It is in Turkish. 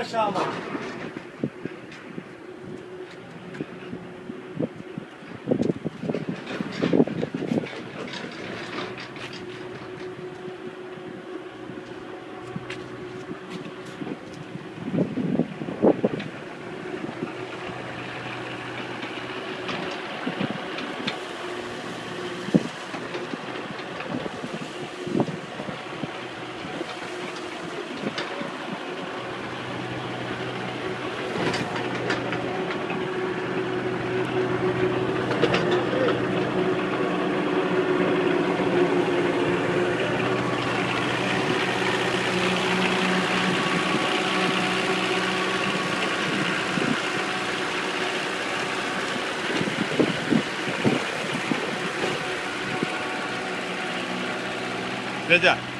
Emre Şaban. じゃあ。